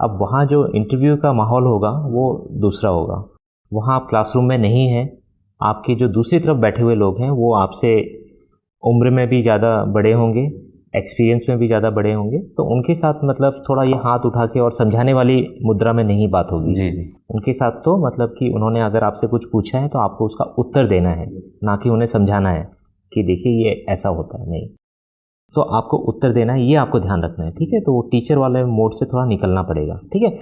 अब वहाँ जो इंटरव्यू का माहौल होगा वो दूसरा होगा। वहाँ आप क्लासरूम में नहीं हैं आपके जो दूसरी तरफ़ बैठे हुए लोग हैं वो आपसे उम्र में भी ज़्यादा बड़े होंगे एक्सपीरियंस में भी ज़्यादा बड़े होंगे तो उनके साथ मतलब थोड़ा ये हाथ उठा के और समझाने वाली मुद्रा में नहीं बात होगी। जी जी। उनके साथ तो मतलब कि उन्होंने अगर आपसे कुछ पूछा है तो आपको उसका उत्तर देना है ना कि उन्हें समझाना है कि देखिए ये ऐसा होता है नहीं। तो आपको उत्तर देना है, ये आपको ध्यान रखना है, ठीक है? तो वो टीचर वाले मोड से थोड़ा निकलना पड़ेगा, ठीक है?